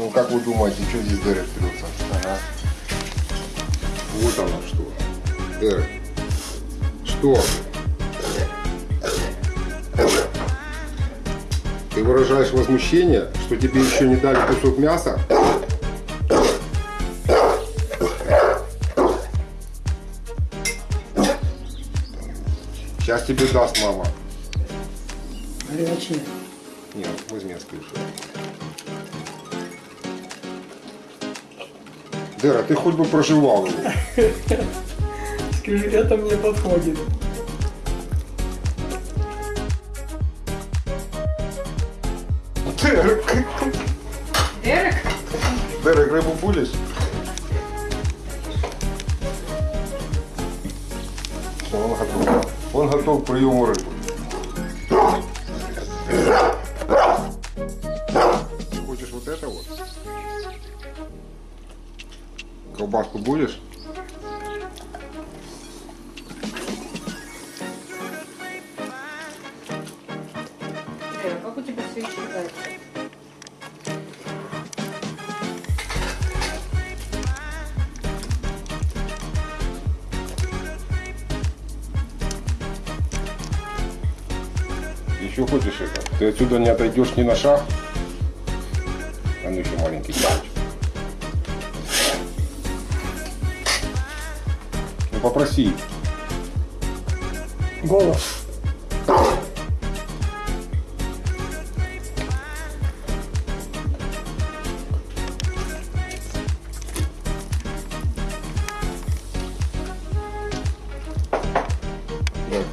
Ну, как вы думаете, что здесь Дерек трется? Ага. Вот оно что. Дерек. Что? Ты выражаешь возмущение, что тебе еще не дали кусок мяса? Сейчас тебе даст мама. Горячие. Нет, возьми, скажи. Дера, ты хоть бы проживал его. Скажи, это мне подходит. Дерек, Дерек? Дерек, рыбу будешь? Все, он готов. Он готов к приему рыбы. Колбаску будешь? Дерек, как у тебя все исчезает? Еще хочешь это? Ты отсюда не отойдешь ни на шаг. А ну еще маленький мальчик. Попроси. Голос.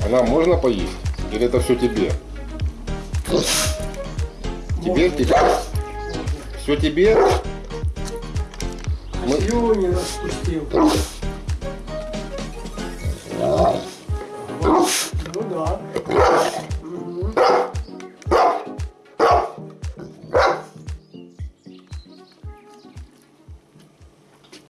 Она можно поесть? Или это все тебе? Тебе? Тебе? Все тебе? А слюни распустил. Ну droga.